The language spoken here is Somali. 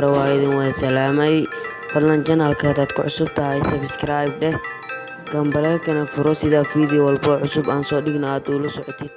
hore waa idin wada salaamay. Fadlan janalka hadaad ku cusub tahay sabscribe dheh. Gambaleelkana furo sidaa fiideo walbo cusub aan soo dhigna aad ula socotid